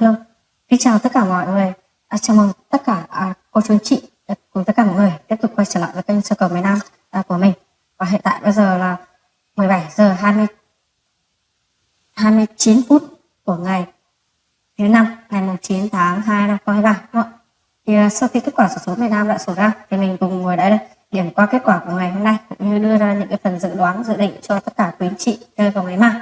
Vâng, Hello, xin chào tất cả mọi người. À, chào mừng tất cả à, cô chú anh chị à, cùng tất cả mọi người tiếp tục quay trở lại với kênh sơ cầu miền Nam à, của mình. Và hiện tại bây giờ là 17 giờ 20 29 phút của ngày thứ năm ngày 9 tháng 2 năm 2023 đúng không? Thì à, sau khi kết quả sổ số miền Nam đã sổ ra thì mình cùng ngồi đây đây điểm qua kết quả của ngày hôm nay cũng như đưa ra những cái phần dự đoán dự định cho tất cả quý anh chị chơi vào ngày mai.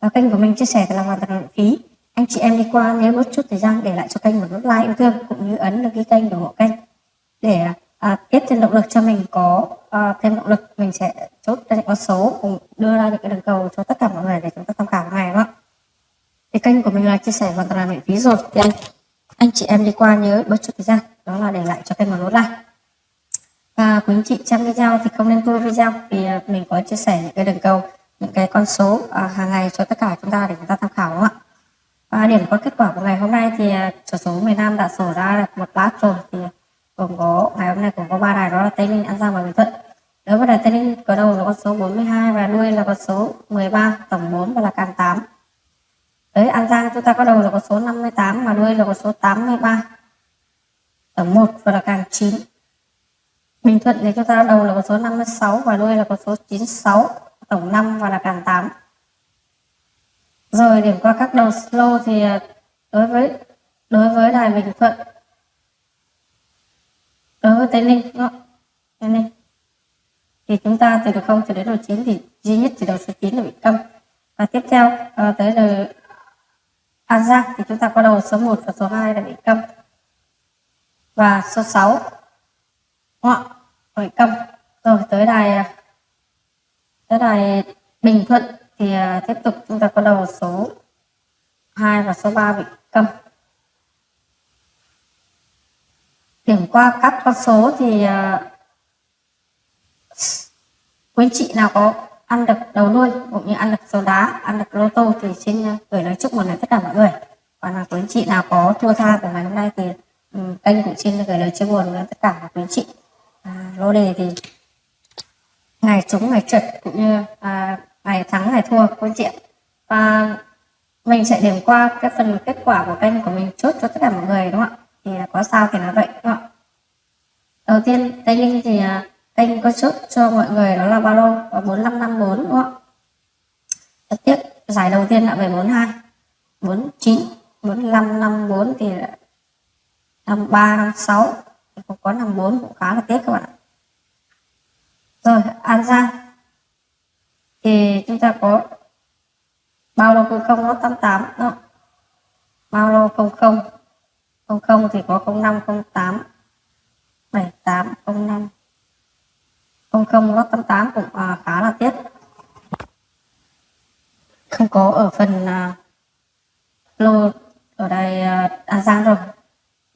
Và kênh của mình chia sẻ là hoàn toàn miễn phí anh chị em đi qua nhớ mất chút thời gian để lại cho kênh một nút like yêu thương cũng như ấn đăng ký kênh ủng hộ kênh. Để à, tiếp thêm động lực cho mình có à, thêm động lực mình sẽ chốt ra những con số cùng đưa ra những cái đường cầu cho tất cả mọi người để chúng ta tham khảo ngày đó thì kênh của mình là chia sẻ hoàn toàn là miễn phí rồi. Thì anh anh chị em đi qua nhớ bớt chút thời gian đó là để lại cho kênh một nút like. Và quý anh chị xem video thì không nên tua video vì à, mình có chia sẻ những cái đường cầu những cái con số à, hàng ngày cho tất cả chúng ta để chúng ta tham khảo đúng không ạ? Và điểm qua kết quả của ngày hôm nay thì à, sổ số miền Nam đã sổ ra được một lát rồi thì gồm có ngày hôm nay cũng có ba đài đó là Tây Ninh, An Giang và Bình Thuận. Đối với đài Tây Ninh có đầu là con số 42 và đuôi là con số 13, tổng 4 và là càng 8. Tới An Giang chúng ta có đầu là con số 58 và đuôi là con số 83. Tổng 1 và là càng 9. Bình Thuận thì chúng ta đầu là con số 56 và đuôi là con số 96, tổng 5 và là càng 8. Rồi điểm qua các đầu slow thì à, đối với đối với đài Bình Thuận. Đối với Tây Ninh đúng không? Tây Ninh. Thì chúng ta từ đầu 0 cho đến đầu 9 thì duy nhất chỉ đầu số 9 là bị câm. Và tiếp theo à, tới đầu An Giang thì chúng ta có đầu số 1 và số 2 là bị câm. Và số 6 đúng bị câm. Rồi tới đài à, tới đài Bình Thuận thì à, tiếp tục chúng ta có đầu số 2 và số 3 bị câm. Điểm qua các con số thì à, quý anh chị nào có ăn được đầu đuôi cũng như ăn được số đá ăn được lô tô thì xin gửi lời chúc mừng đến tất cả mọi người. Còn là quý anh chị nào có thua tha của ngày hôm nay thì um, kênh cũng xin gửi lời chia buồn đến tất cả quý anh chị. À, lô đề thì ngày trúng ngày trượt cũng như à, ngày thắng, ngày thua của chị và mình sẽ điểm qua cái phần kết quả của kênh của mình chốt cho tất cả mọi người, đúng không ạ? Thì có sao thì nói vậy, đúng không ạ? Đầu tiên, tây ninh thì à, kênh có chốt cho mọi người đó là bao lô và 4554 đúng không ạ? Tiếp giải đầu tiên là về 42 49 45 54 thì năm ba, năm sáu. Cũng có 54 cũng khá là tiếc các bạn ạ. Rồi, An Giang thì chúng ta có bao lô không không nó 88 đó bao lô không không? Không không thì có 05 08 78 05 00 nó 88 cũng à, khá là tiếc. Không có ở phần à, lô ở đây à, An Giang rồi.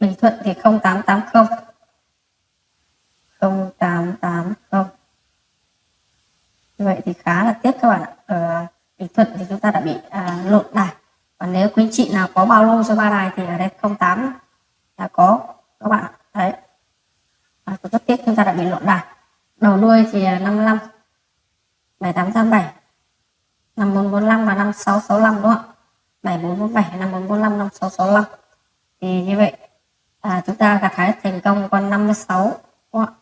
Bình Thuận thì 0880 như vậy thì khá là tiếc các bạn ạ ở bình thuận thì chúng ta đã bị à, lộn đài còn nếu quý chị nào có bao lô cho ba đài thì ở đây 08 là có các bạn. Ạ đấy à, rất tiếc chúng ta đã bị lộn đài. Đầu đuôi thì 55 7887 5445 và 5665 đúng không ạ? 7447 5445 5665 thì như vậy à, chúng ta gặt hái thành công con 56 đúng không ạ?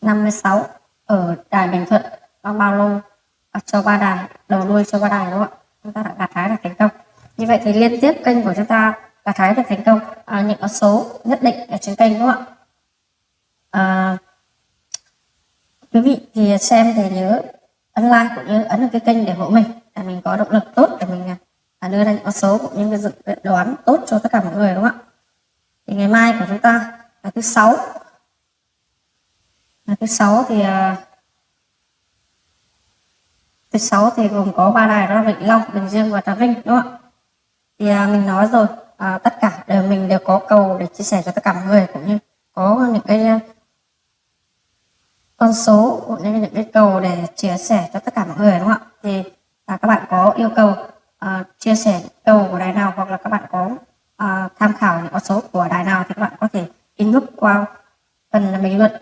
56 ở đài Bình Thuận có bao lô à, cho ba đài đầu đuôi cho ba đài đúng không ạ? Chúng ta đã gặt hái được thành công như vậy thì liên tiếp kênh của chúng ta gặt hái được thành công. À, những con số nhất định ở trên kênh đúng không ạ? À, quý vị thì xem thì nhớ ấn like cũng như ấn vào cái kênh để hộ mình để mình có động lực tốt để mình à, đưa ra những con số cũng như cái dự đoán tốt cho tất cả mọi người đúng không ạ? Thì ngày mai của chúng ta là thứ sáu. Là thứ sáu thì à, thứ sáu thì gồm có ba đài đó là Vĩnh Long, Bình Dương và Trà Vinh đúng không ạ? Thì à, mình nói rồi à, tất cả đều mình đều có cầu để chia sẻ cho tất cả mọi người cũng như có những cái à, con số cũng như những cái cầu để chia sẻ cho tất cả mọi người đúng không ạ? Thì à, các bạn có yêu cầu à, chia sẻ cầu của đài nào hoặc là các bạn có à, tham khảo những con số của đài nào thì các bạn có thể inbox qua phần bình luận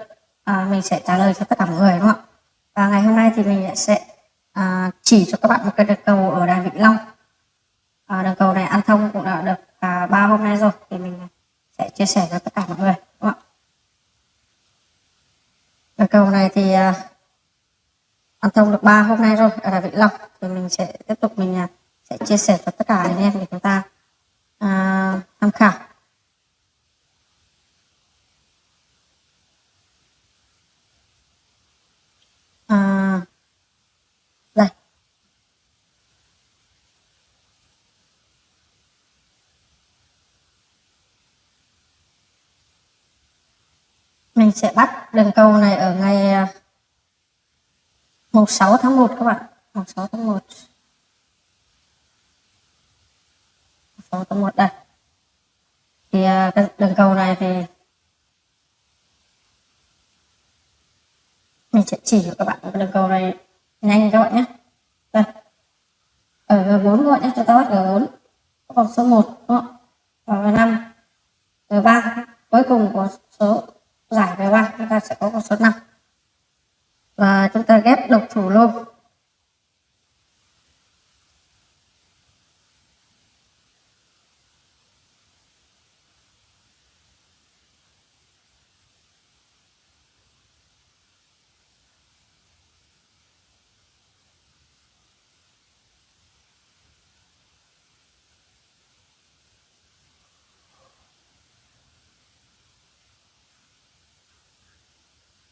à, mình sẽ trả lời cho tất cả mọi người đúng không ạ? Và ngày hôm nay thì mình sẽ à, chỉ cho các bạn một cái cầu ở đài Vĩnh Long à, đường cầu này ăn thông cũng đã chia sẻ cho tất cả mọi người, đúng không ạ? Cầu này thì à, ăn thông được 3 hôm nay rồi, ở Vĩnh Long. Thì mình sẽ tiếp tục, mình à, sẽ chia sẻ cho tất cả anh em để chúng ta uh, tham khảo à, đây mình sẽ bắt đường cầu này ở ngày à, mùng 6 tháng 1 các bạn. Mùng 6 tháng 1 6 tháng 1 đây. Thì à, cái đường cầu này thì mình sẽ chỉ cho các bạn cái đường cầu này nhanh các bạn nhé. Đây. Ở G4 các bạn nhé, cho ta bắt G4 còn số 1 đúng không? và G5 G3 cuối cùng có số giải G3 chúng ta sẽ có con số 5 và chúng ta ghép độc thủ luôn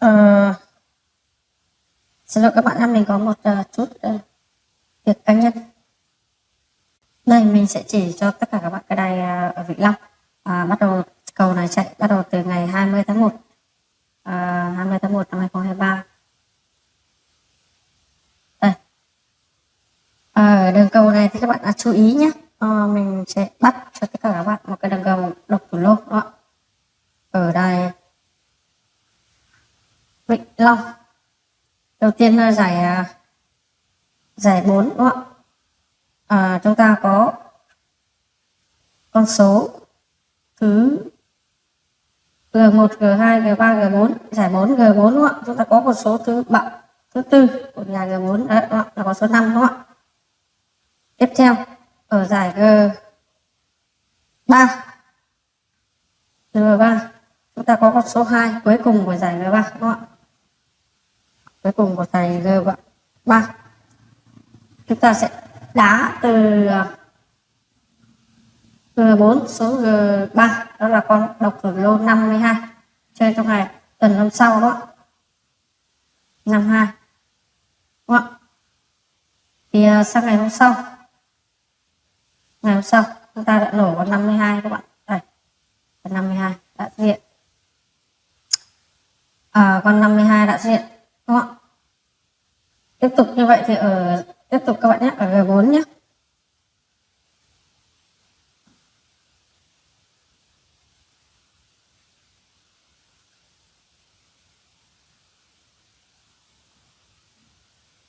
uh, xin lỗi các bạn em mình có một uh, chút uh, việc cá nhân. Đây mình sẽ chỉ cho tất cả các bạn cái đài uh, ở Vĩnh Long. Uh, bắt đầu cầu này chạy bắt đầu từ ngày 20 tháng 1 uh, 20 tháng 1 năm 2023 đây. Ở đường cầu này thì các bạn đã chú ý nhé. Uh, mình sẽ bắt cho tất cả các bạn một cái đường cầu độc thủ lô đó ở đây Vịnh Long đầu tiên là giải à, giải 4 đúng không ạ? À, chúng ta có con số thứ G1, G2, G3, G4 giải 4 G4 đúng không ạ? Chúng ta có con số thứ bậc thứ tư của nhà G4 đấy đúng không? là con số 5 đúng không ạ? Tiếp theo ở giải G3 G3 chúng ta có con số 2 cuối cùng của giải G3 đúng không ạ? Cuối cùng của thầy G vâng, ba chúng ta sẽ đá từ ờ, G4 xuống G3 đó là con độc thủ lô 52 chơi trong ngày tuần năm sau đó 52 đúng không? thì ờ, sang ngày hôm sau ngày hôm sau chúng ta đã nổ con 52 các bạn. Đây con 52 đã hiện. À, con 52 đã hiện đúng không tiếp tục như vậy thì ở tiếp tục các bạn nhé, ở G4 nhé.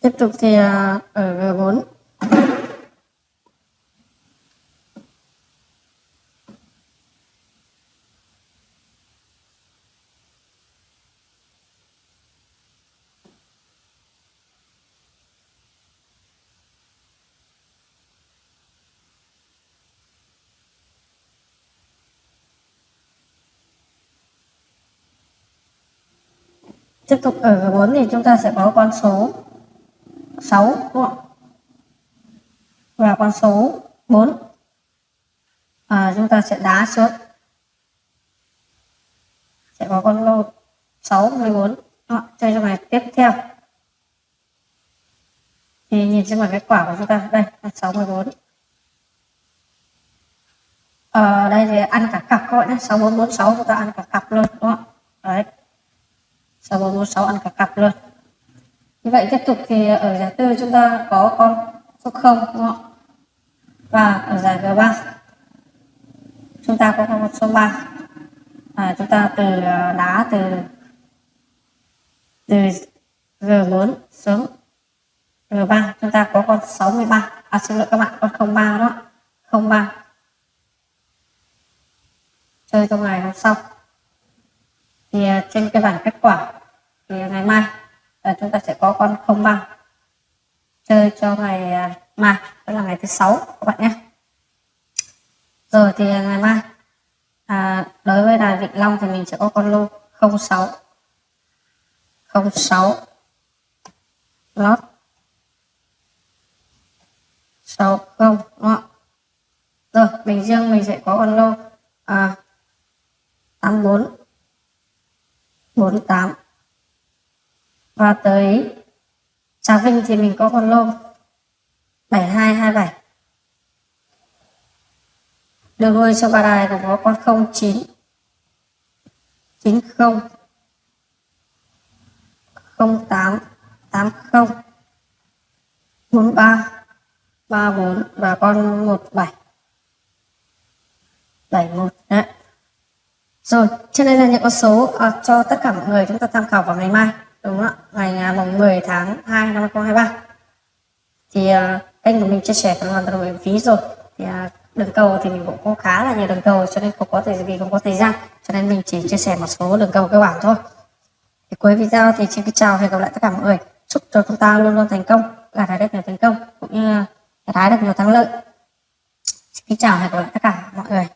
Tiếp tục thì ờ, ở G4 tiếp tục ở 4 thì chúng ta sẽ có con số 6 đúng không? và con số 4 à, chúng ta sẽ đá xuống sẽ có con lô 6 14 đó, chơi trong này tiếp theo. Thì nhìn xem là kết quả của chúng ta. Đây là 6 14 ở đây thì ăn cả cặp các bạn nhé. 6446 chúng ta ăn cả cặp luôn đúng không đấy. 6446 ăn cả cặp luôn. Như vậy tiếp tục thì ở giải tư chúng ta có con số 0 đúng không? và ở giải G3 chúng ta có con số 3 à, chúng ta từ à, đá từ từ G4 xuống R3 chúng ta có con 63 à xin lỗi các bạn con 03 đó 03 chơi trong ngày hôm sau. Thì à, trên cái bảng kết quả thì ngày mai là chúng ta sẽ có con 03 chơi cho ngày à, mai đó là ngày thứ sáu các bạn nhé. Rồi thì ngày mai à, đối với đài vịnh Long thì mình sẽ có con lô 06 06 lót. 60 đúng không? Rồi, Bình Dương mình sẽ có con lô à, 84 48 và tới Trà Vinh thì mình có con lô 7227 đường nuôi cho bà đài cũng có con 09 90 08 80 43 34 và con 17 71 đấy. Rồi trên đây là những con số à, cho tất cả mọi người chúng ta tham khảo vào ngày mai đúng không ạ ngày à, mùng 10 tháng 2 năm 2023 thì uh, kênh của mình chia sẻ hoàn toàn miễn phí rồi. Thì uh, đường cầu thì mình cũng có khá là nhiều đường cầu cho nên không có thời vì không có thời gian cho nên mình chỉ chia sẻ một số đường cầu cơ bản thôi. Thì cuối video thì xin chào hẹn gặp lại tất cả mọi người. Chúc cho chúng ta luôn luôn thành công gặt hái được nhiều thành công cũng như gặt hái được nhiều thắng lợi. Xin chào hẹn gặp lại tất cả mọi người.